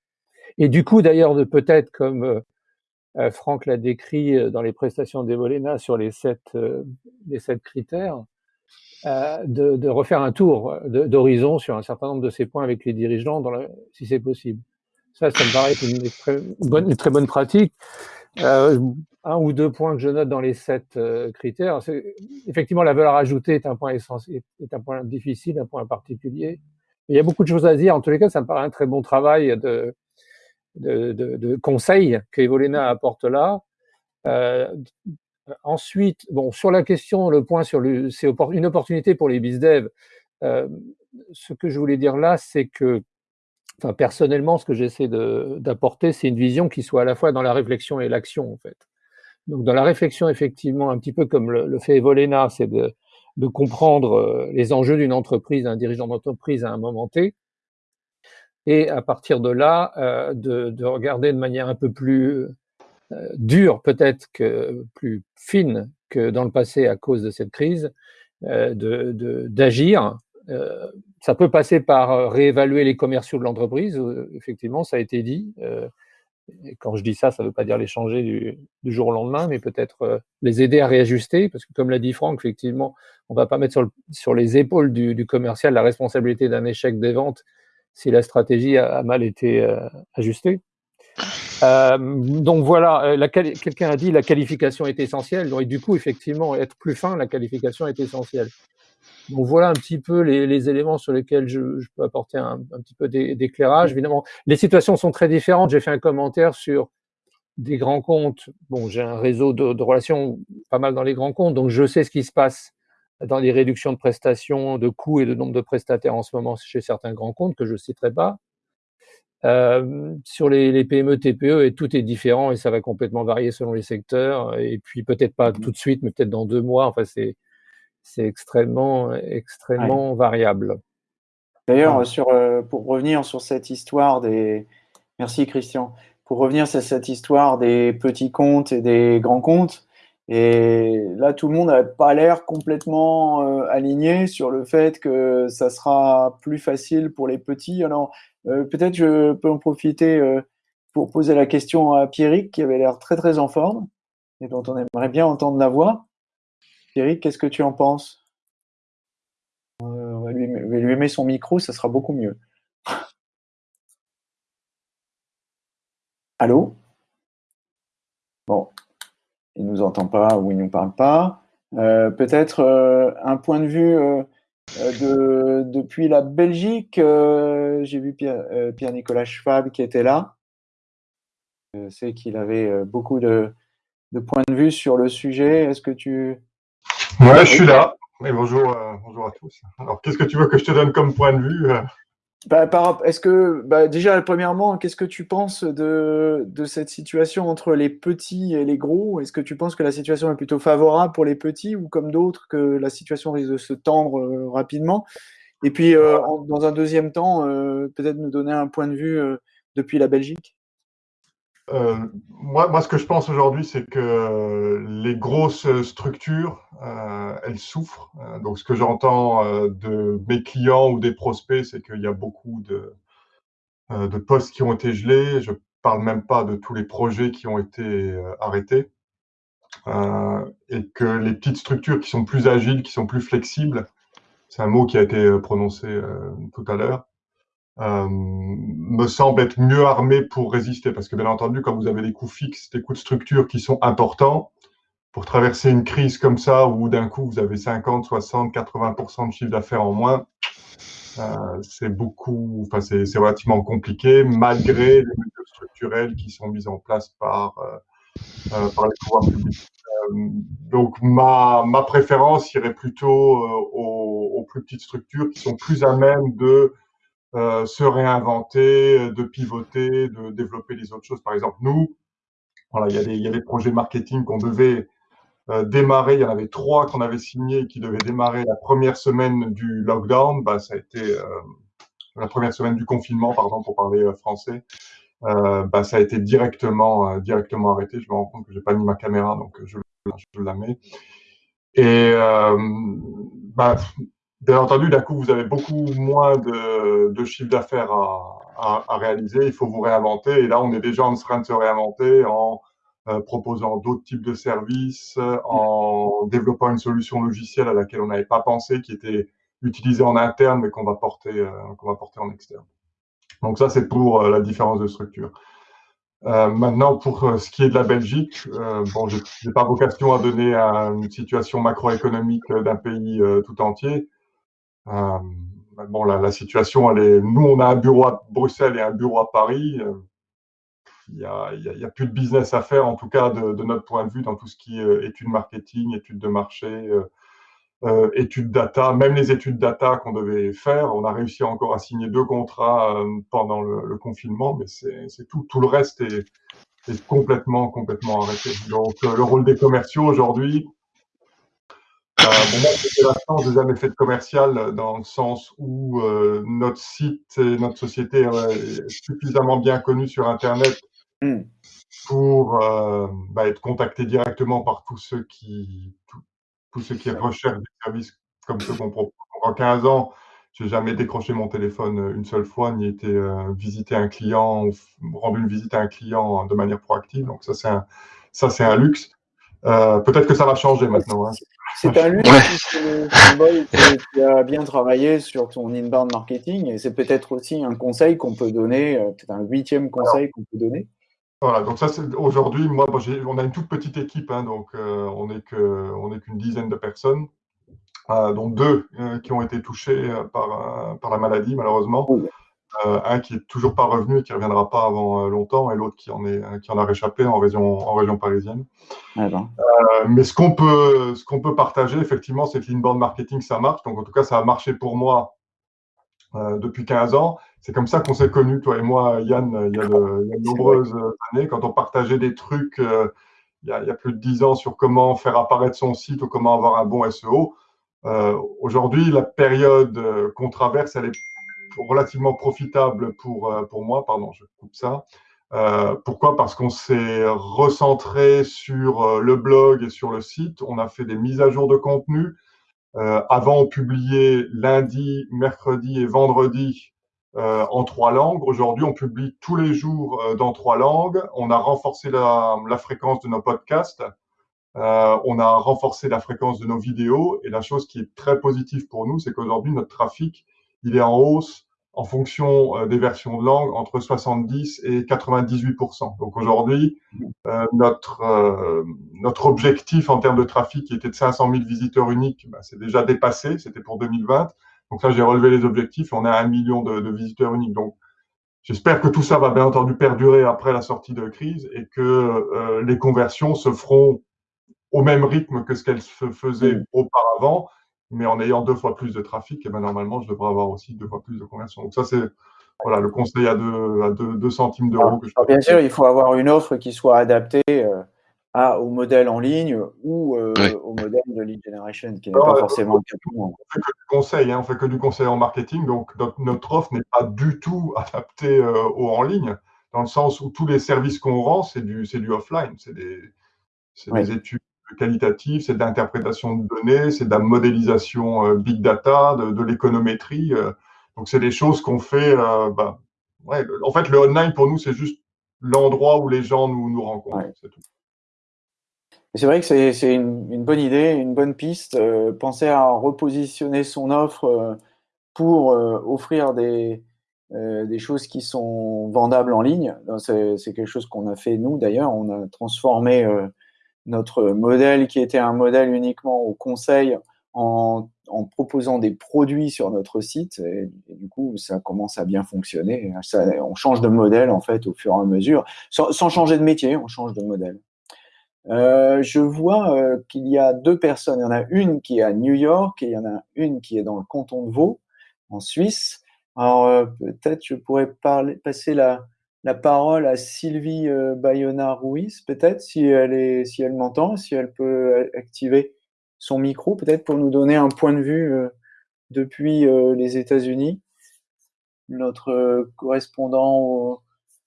Speaker 6: Et du coup, d'ailleurs, de peut-être, comme euh, Franck l'a décrit dans les prestations d'Evolena sur les sept, les sept critères, de, de, refaire un tour d'horizon sur un certain nombre de ces points avec les dirigeants, dans si c'est possible. Ça, ça me paraît une, très, bonne, une très bonne pratique. Euh, un ou deux points que je note dans les sept euh, critères. Effectivement, la valeur ajoutée est un point essentiel, est un point difficile, un point particulier. il y a beaucoup de choses à dire. En tous les cas, ça me paraît un très bon travail de, de, de, de conseil qu'Evolena apporte là. Euh, ensuite, bon, sur la question, le point sur le, c'est une opportunité pour les bizdev. Euh, ce que je voulais dire là, c'est que enfin, personnellement, ce que j'essaie d'apporter, c'est une vision qui soit à la fois dans la réflexion et l'action, en fait. Donc, dans la réflexion, effectivement, un petit peu comme le, fait Evolena, c'est de, de, comprendre euh, les enjeux d'une entreprise, d'un dirigeant d'entreprise à un moment T, et à partir de là, euh, de, de, regarder de manière un peu plus euh, dure, peut-être plus fine que dans le passé à cause de cette crise, d'agir euh, ça peut passer par réévaluer les commerciaux de l'entreprise, effectivement, ça a été dit. Et quand je dis ça, ça ne veut pas dire les changer du, jour au lendemain, mais peut-être les aider à réajuster, parce que comme l'a dit Franck, effectivement, on ne va pas mettre sur, le, sur les épaules du, commercial la responsabilité d'un échec des ventes si la stratégie a, mal été euh, ajustée. Euh, donc voilà, quelqu'un a dit la qualification est essentielle, et du coup, effectivement, être plus fin, la qualification est essentielle. Donc voilà un petit peu les, éléments sur lesquels je, peux apporter un, petit peu d'éclairage. Évidemment, les situations sont très différentes. J'ai fait un commentaire sur des grands comptes. Bon, j'ai un réseau de, relations pas mal dans les grands comptes, donc je sais ce qui se passe dans les réductions de prestations, de coûts et de nombre de prestataires en ce moment chez certains grands comptes que je citerai pas. Euh, sur les, les, PME, TPE, et tout est différent et ça va complètement varier selon les secteurs. Et puis peut-être pas tout de suite, mais peut-être dans deux mois. Enfin, c'est c'est extrêmement, extrêmement variable.
Speaker 3: D'ailleurs, sur, euh, pour revenir sur cette histoire des. Merci Christian. Pour revenir sur cette histoire des petits comptes et des grands comptes, et là, tout le monde n'a pas l'air complètement euh, aligné sur le fait que ça sera plus facile pour les petits. Alors, euh, peut-être je peux en profiter pour poser la question à Pierrick, qui avait l'air très très en forme et dont on aimerait bien entendre la voix. Eric, qu'est-ce que tu en penses? Euh, On va lui, lui mettre son micro, ça sera beaucoup mieux. [LAUGHS] Allô? Bon, il nous entend pas ou il nous parle pas. Euh, peut-être euh, un point de vue de, depuis la Belgique. J'ai vu Pierre-Nicolas Schwab qui était là. Je sais qu'il avait beaucoup de, points de vue sur le sujet. Est-ce que tu,
Speaker 7: Ouais, je suis là. Bonjour, euh, bonjour à tous. Alors, qu'est-ce que tu veux que je te donne comme point de vue euh?
Speaker 3: Bah, Est-ce que, bah, déjà, premièrement, qu'est-ce que tu penses de, de, cette situation entre les petits et les gros? Est-ce que tu penses que la situation est plutôt favorable pour les petits ou comme d'autres, que la situation risque de se tendre euh, rapidement? Et puis, euh, dans un deuxième temps, euh, peut-être nous donner un point de vue depuis la Belgique
Speaker 7: euh, moi, moi, ce que je pense aujourd'hui, c'est que les grosses structures, euh, elles souffrent. Euh, donc, ce que j'entends euh, de mes clients ou des prospects, c'est qu'il y a beaucoup de, euh, de postes qui ont été gelés. Je parle même pas de tous les projets qui ont été arrêtés. et que les petites structures qui sont plus agiles, qui sont plus flexibles, c'est un mot qui a été prononcé tout à l'heure, euh, me semble être mieux armé pour résister. Parce que bien entendu, quand vous avez des coûts fixes, des coûts de structure qui sont importants, pour traverser une crise comme ça, où d'un coup vous avez 50, 60, 80% de chiffre d'affaires en moins, euh, c'est beaucoup, enfin c'est relativement compliqué, malgré les mesures structurelles qui sont mises en place par, euh, euh par les pouvoirs publics. Donc ma, ma préférence irait plutôt aux, plus petites structures qui sont plus à même de euh, se réinventer, de pivoter, de développer les autres choses. Par exemple, nous, voilà, il y a des, il y a des projets marketing qu'on devait euh, démarrer. Il y en avait trois qu'on avait signés qui devaient démarrer la première semaine du lockdown. Bah, ça a été euh, la première semaine du confinement, pardon, pour parler français. bah, ça a été directement, directement arrêté. Je me rends compte que j'ai pas mis ma caméra, donc je, je la mets. Et bah, Bien entendu, d'un coup, vous avez beaucoup moins de, de chiffre d'affaires à, à, à, réaliser. Il faut vous réinventer. Et là, on est déjà en train de se réinventer en euh, proposant d'autres types de services, en développant une solution logicielle à laquelle on n'avait pas pensé, qui était utilisée en interne, mais qu'on va porter, euh, qu'on va porter en externe. Donc ça, c'est pour euh, la différence de structure. Euh, maintenant, pour ce qui est de la Belgique, bon, je n'ai pas vocation à donner une situation macroéconomique d'un pays tout entier. Euh, bon, la, situation. Nous, on a un bureau à Bruxelles et un bureau à Paris. Euh, il n'y a, plus de business à faire, en tout cas de, notre point de vue, dans tout ce qui est euh, études marketing, études de marché, études data, même les études data qu'on devait faire. On a réussi encore à signer deux contrats pendant le, confinement, mais c'est tout. Tout le reste est, complètement, complètement arrêté. Donc, le rôle des commerciaux aujourd'hui, bon, moi, j'ai la chance, jamais fait de commercial dans le sens où euh, notre site et notre société est suffisamment bien connue sur Internet mm. pour euh, bah, être contacté directement par tous ceux qui, tous ceux qui recherchent des services comme ceux qu'on propose. En 15 ans, j'ai jamais décroché mon téléphone une seule fois, ni été euh, visiter un client, rendre une visite à un client de manière proactive. Donc ça, c'est un, ça, c'est un luxe. Euh, peut-être que ça va changer maintenant. Hein.
Speaker 3: C'est un luxe que tu as bien travaillé sur ton inbound marketing et c'est peut-être aussi un conseil qu'on peut donner, euh, peut-être un huitième conseil qu'on peut donner.
Speaker 7: Voilà, donc ça c'est aujourd'hui, moi, on a une toute petite équipe, hein, donc euh, on n'est que, qu'une dizaine de personnes, euh, dont deux euh, qui ont été touchés euh, par, par la maladie malheureusement. Un qui est toujours pas revenu et qui reviendra pas avant euh, longtemps, et l'autre qui en est qui en a réchappé en région en région parisienne. Ah ben. euh, mais ce qu'on peut ce qu'on peut partager effectivement, c'est que l'inbound marketing ça marche. Donc en tout cas, ça a marché pour moi euh, depuis 15 ans. C'est comme ça qu'on s'est connus, toi et moi, Yann, il y a de, il y a de nombreuses années, quand on partageait des trucs il y, a, il y, a, plus de 10 ans sur comment faire apparaître son site ou comment avoir un bon SEO. Aujourd'hui, la période qu'on traverse, elle est relativement profitable pour, euh, pour moi. Pardon, je coupe ça. Euh, pourquoi? Parce qu'on s'est recentré sur euh, le blog et sur le site. On a fait des mises à jour de contenu. Avant, on publiait lundi, mercredi et vendredi en trois langues. Aujourd'hui, on publie tous les jours dans trois langues. On a renforcé la fréquence de nos podcasts. on a renforcé la fréquence de nos vidéos. Et la chose qui est très positive pour nous, c'est qu'aujourd'hui, notre trafic il est en hausse en fonction euh, des versions de langue entre 70 et 98% Donc aujourd'hui, euh, notre euh, notre objectif en termes de trafic qui était de 500 000 visiteurs uniques, bah, c'est déjà dépassé. C'était pour 2020. Donc là, j'ai relevé les objectifs. On a un million de, de visiteurs uniques. Donc J'espère que tout ça va bien entendu perdurer après la sortie de crise et que euh, les conversions se feront au même rythme que ce qu'elles se faisaient auparavant, mais en ayant deux fois plus de trafic, et ben normalement, je devrais avoir aussi deux fois plus de conversions. Donc ça, c'est voilà, le conseil à 2 à deux, centimes d'euros.
Speaker 3: bien sûr, il faut avoir une offre qui soit adaptée euh, à, au modèle en ligne ou euh, au modèle de lead generation, qui n'est pas forcément le cas.
Speaker 7: On fait que du conseil, hein, on fait que du conseil en marketing, donc notre, offre n'est pas du tout [LAUGHS] adaptée au en ligne, dans le sens où tous les services qu'on rend, c'est du, du offline, c'est des, des études qualitatif, c'est de l'interprétation de données, c'est de la modélisation euh, big data, de, l'économétrie. Euh. donc, c'est des choses qu'on fait. Euh, bah, en fait, le online, pour nous, c'est juste l'endroit où les gens nous, nous rencontrent.
Speaker 3: C'est vrai que c'est une, bonne idée, une bonne piste. penser à repositionner son offre pour offrir des, des choses qui sont vendables en ligne. C'est quelque chose qu'on a fait nous d'ailleurs. On a transformé notre modèle qui était un modèle uniquement au conseil en, proposant des produits sur notre site. Et, du coup, ça commence à bien fonctionner. on change de modèle en fait au fur et à mesure, sans, changer de métier, on change de modèle. Euh, je vois euh, qu'il y a deux personnes. Il y en a une qui est à New York et il y en a une qui est dans le canton de Vaud, en Suisse. Alors euh, peut-être je pourrais passer la, la parole à Sylvie euh, Bayona Ruiz, peut-être, si elle, est, si elle m'entend, si elle peut activer son micro, peut-être pour nous donner un point de vue euh, depuis euh, les États-Unis. Notre correspondant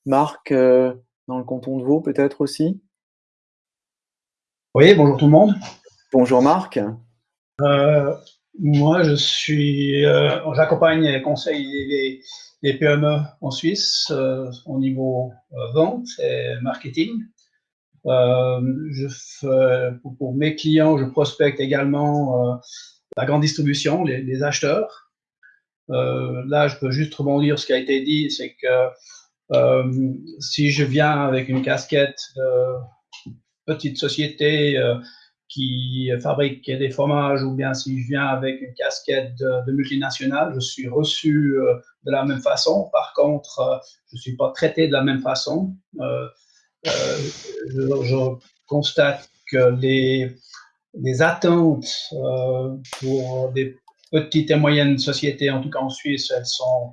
Speaker 3: Marc dans le canton de Vaud, peut-être aussi.
Speaker 8: Oui, bonjour tout le monde.
Speaker 3: Bonjour Marc.
Speaker 8: Moi, je suis, j'accompagne et conseille les, les PME en Suisse euh, au niveau euh, vente et marketing. Euh, pour, mes clients, je prospecte également la grande distribution, les, acheteurs. là, je peux juste rebondir ce qui a été dit, c'est que si je viens avec une casquette de petite société qui fabrique des fromages ou bien si je viens avec une casquette de, multinationale, je suis reçu euh, de la même façon. Par contre, euh, je ne suis pas traité de la même façon. Euh, je, constate que les, les attentes pour des petites et moyennes sociétés, en tout cas en Suisse, elles sont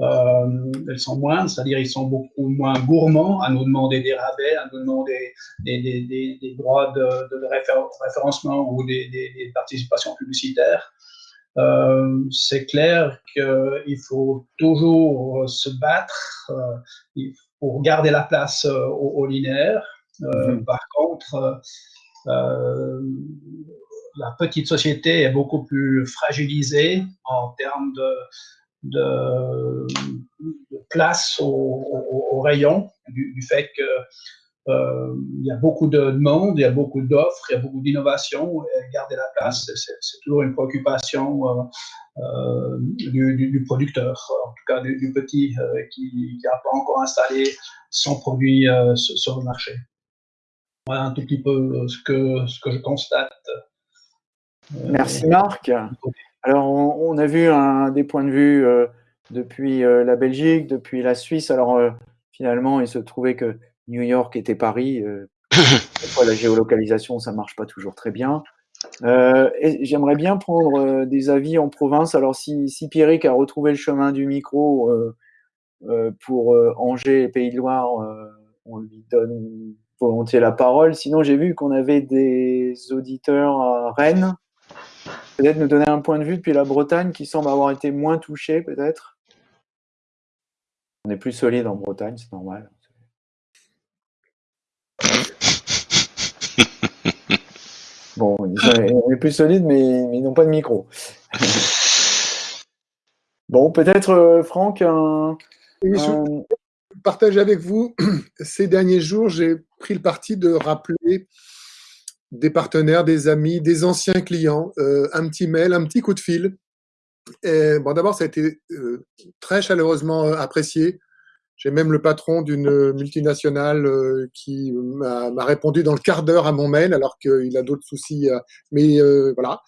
Speaker 8: euh, elles sont moindres, c'est-à-dire ils sont beaucoup moins gourmands à nous demander des rabais, à nous demander des, des, des, des droits de, de, référencement ou des, participations publicitaires. Euh, c'est clair qu'il faut toujours se battre euh, pour garder la place au, linéaire. Mm-hmm. Par contre, la petite société est beaucoup plus fragilisée en termes de, de, place au, rayon du, fait que euh, il y a beaucoup de monde, il y a beaucoup d'offres, il y a beaucoup d'innovation. Garder la place, c'est toujours une préoccupation euh, euh, du, producteur, en tout cas du, petit qui n'a pas encore installé son produit sur le marché. Voilà un tout petit peu ce que, ce que je constate.
Speaker 3: Merci Marc. Alors, on, a vu un, des points de vue euh, depuis euh, la Belgique, depuis la Suisse. Alors, euh, finalement, il se trouvait que New York était Paris. [LAUGHS] la géolocalisation, ça marche pas toujours très bien. J'aimerais bien prendre des avis en province. Alors, si, si Pierrick a retrouvé le chemin du micro pour Angers et Pays de Loire, on lui donne volontiers la parole. Sinon, j'ai vu qu'on avait des auditeurs à Rennes peut-être nous donner un point de vue depuis la Bretagne qui semble avoir été moins touchée, peut-être On est plus solide en Bretagne, c'est normal. [LAUGHS] Bon, on est plus solide, mais, ils n'ont pas de micro. [LAUGHS] bon, peut-être, euh, Franck, un,
Speaker 1: Je partage avec vous, [CLEARS THROAT] ces derniers jours, j'ai pris le parti de rappeler des partenaires, des amis, des anciens clients, euh, un petit mail, un petit coup de fil. Et, bon, d'abord, ça a été euh, très chaleureusement euh, apprécié. J'ai même le patron d'une multinationale qui m'a répondu dans le quart d'heure à mon mail, alors qu'il a d'autres soucis. mais voilà,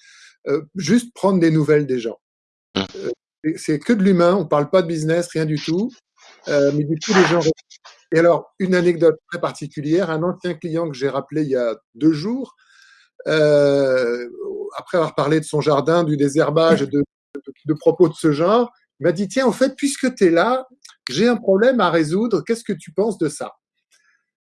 Speaker 1: juste prendre des nouvelles des gens. Mmh. C'est que de l'humain, on parle pas de business, rien du tout. mais du coup, les gens et alors, une anecdote très particulière, un ancien client que j'ai rappelé il y a deux jours après avoir parlé de son jardin, du désherbage, de, de, propos de ce genre, il m'a dit tiens, en fait, puisque tu es là, j'ai un problème à résoudre. Qu'est-ce que tu penses de ça?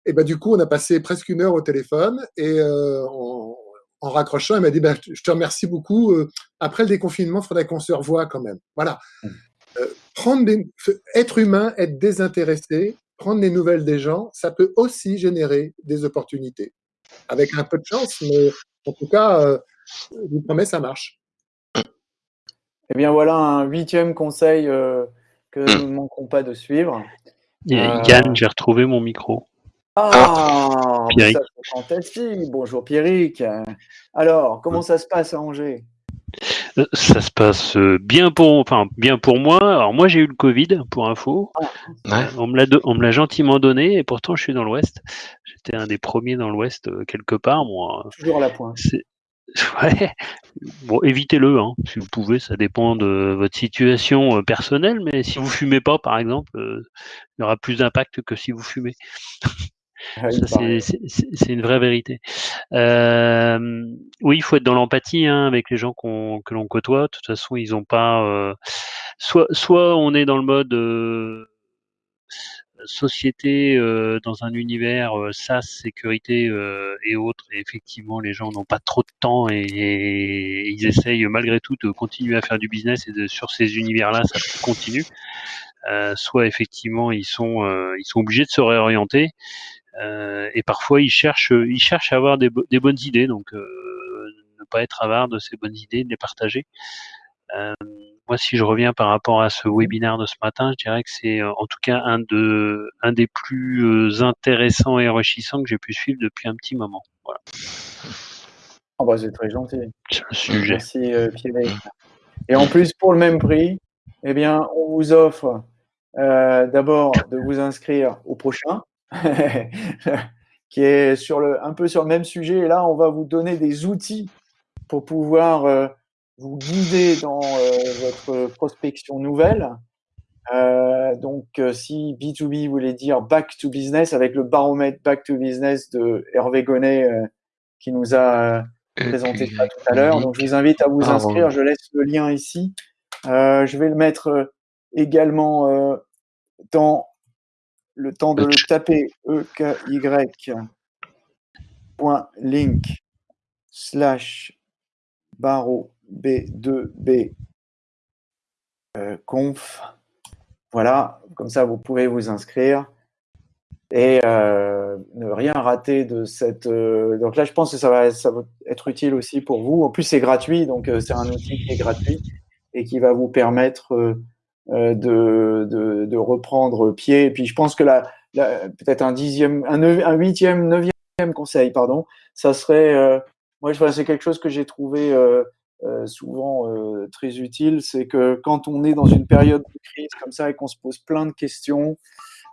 Speaker 1: Et ben du coup, on a passé presque une heure au téléphone et en, raccrochant, il m'a dit ben, je te remercie beaucoup. Après le déconfinement, il faudrait qu'on se revoie quand même. Voilà. Mmh. prendre être humain, être désintéressé, prendre des nouvelles des gens, ça peut aussi générer des opportunités. Avec un peu de chance, mais en tout cas, euh, je vous promets, ça marche.
Speaker 3: Eh bien, voilà un huitième conseil euh, que nous ne manquerons pas de suivre.
Speaker 9: Euh, Yann, j'ai retrouvé mon micro.
Speaker 3: Ah, Pierrick. fantastique. Bonjour Pierrick. Alors, comment ça se passe à Angers?
Speaker 9: euh, ça se passe euh, bien pour, enfin, bien pour moi. Alors moi j'ai eu le Covid pour info. Ah. On me l'a, on me l'a gentiment donné et pourtant je suis dans l'Ouest. J'étais un des premiers dans l'Ouest euh, quelque part. Moi.
Speaker 3: Toujours à la pointe. [LAUGHS]
Speaker 9: Ouais. Bon, évitez-le, hein, si vous pouvez. Ça dépend de votre situation personnelle, mais si vous fumez pas, par exemple, il y aura plus d'impact que si vous fumez. [LAUGHS] C'est une vraie vérité. Euh, oui, il faut être dans l'empathie hein, avec les gens que l'on côtoie. De toute façon, ils ont pas. Euh, soit, soit on est dans le mode euh, société dans un univers SaaS, sécurité et autres. Et effectivement, les gens n'ont pas trop de temps et, ils essayent malgré tout de continuer à faire du business et de, sur ces univers-là, ça continue. soit effectivement, ils sont, ils sont obligés de se réorienter. Euh, et parfois, ils cherchent, ils cherchent à avoir des, des bonnes idées, donc euh, ne pas être avare de ces bonnes idées, de les partager. Euh, moi, si je reviens par rapport à ce webinaire de ce matin, je dirais que c'est en tout cas un, de, un des plus intéressants et enrichissants que j'ai pu suivre depuis un petit moment. Voilà.
Speaker 3: Oh bah, c'est très gentil.
Speaker 9: Sujet.
Speaker 3: Merci Pierre. Et en plus, pour le même prix, eh bien, on vous offre euh, d'abord de vous inscrire au prochain, [LAUGHS] qui est sur le, un peu sur le même sujet. Et là, on va vous donner des outils pour pouvoir euh, vous guider dans euh, votre prospection nouvelle. Euh, donc, si B2B voulait dire back to business, avec le baromètre back to business de Hervé Gonnet qui nous a présenté ça tout à l'heure. Donc, je vous invite à vous inscrire. Je laisse le lien ici. je vais le mettre également dans le temps de le taper eky.link slash barreau b2b euh, conf. Voilà, comme ça vous pouvez vous inscrire et euh, ne rien rater de cette. Euh, donc là, je pense que ça va, ça va être utile aussi pour vous. En plus, c'est gratuit, donc c'est un outil qui est gratuit et qui va vous permettre de, de, de, reprendre pied. Et puis je pense que la, peut-être un dixième, un, huitième, neuvième conseil, pardon, ça serait, euh, moi c'est quelque chose que j'ai trouvé euh, euh souvent euh, très utile, c'est que quand on est dans une période de crise comme ça et qu'on se pose plein de questions,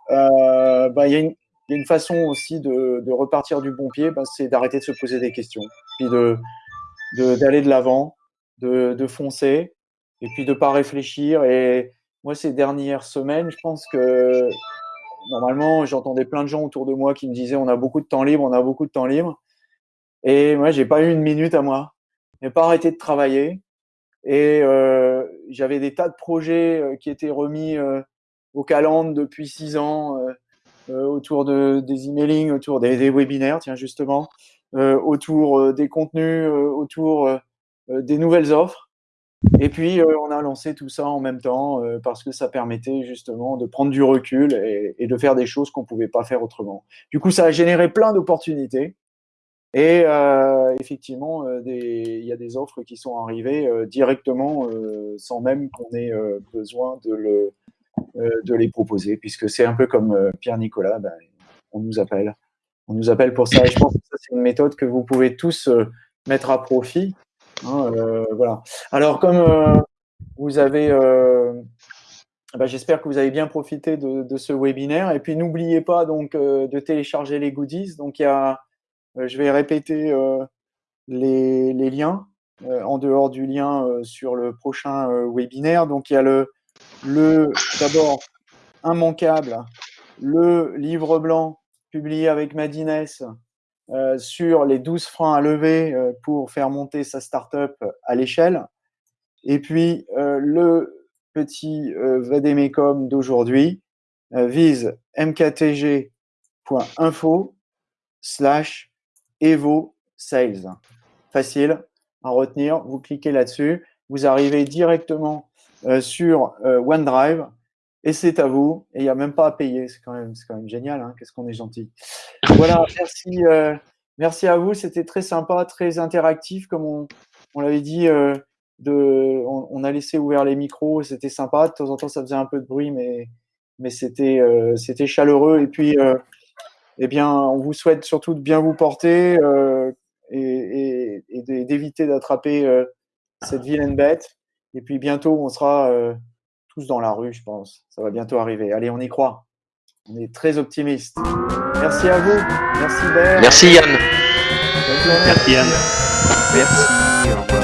Speaker 3: bah, il y, a une, y a une façon aussi de, de repartir du bon pied, bah, c'est d'arrêter de se poser des questions, puis de d'aller de l'avant, de, de foncer, et puis de pas réfléchir et moi, ces dernières semaines, je pense que normalement, j'entendais plein de gens autour de moi qui me disaient on a beaucoup de temps libre, on a beaucoup de temps libre. Et moi, j'ai pas eu une minute à moi. J'ai pas arrêté de travailler. Et euh, j'avais des tas de projets euh, qui étaient remis euh, au calendrier depuis six ans autour de, des emailing, autour des, des webinaires, tiens justement, autour des contenus, autour des nouvelles offres. Et puis, euh, on a lancé tout ça en même temps euh, parce que ça permettait justement de prendre du recul et, de faire des choses qu'on ne pouvait pas faire autrement. Du coup, ça a généré plein d'opportunités. Et euh, effectivement, il y a des offres qui sont arrivées directement sans même qu'on ait besoin de, le, de les proposer, puisque c'est un peu comme Pierre-Nicolas, ben, on nous appelle. On nous appelle pour ça. Et je pense que c'est une méthode que vous pouvez tous mettre à profit Hein, euh, voilà. Alors, comme euh, vous avez, euh, bah, j'espère que vous avez bien profité de, ce webinaire. Et puis, n'oubliez pas donc de télécharger les goodies. Donc, il y a, je vais répéter les, liens en dehors du lien sur le prochain webinaire. Donc, il y a le, le d'abord immanquable, le livre blanc publié avec Madines sur les 12 freins à lever pour faire monter sa startup à l'échelle. Et puis, le petit Vademecum d'aujourd'hui vise mktg.info slash evo sales. Facile à retenir, vous cliquez là-dessus, vous arrivez directement sur OneDrive et c'est à vous. Et il n'y a même pas à payer. C'est quand même, quand même génial. Hein. Qu'est-ce qu'on est gentil. Voilà, [LAUGHS] merci, euh, merci à vous. C'était très sympa, très interactif, comme on, on l'avait dit. Euh, de, on, a laissé ouvert les micros. C'était sympa. De temps en temps, ça faisait un peu de bruit, mais, mais c'était, euh, c'était chaleureux. Et puis, eh bien, on vous souhaite surtout de bien vous porter et, et, d'éviter d'attraper cette vilaine bête. Et puis bientôt, on sera tous dans la rue, je pense. Ça va bientôt arriver. Allez, on y croit. On est très optimiste. Merci à vous. Merci Bert.
Speaker 2: Merci Yann.
Speaker 9: Merci Yann.
Speaker 4: Merci. Au revoir.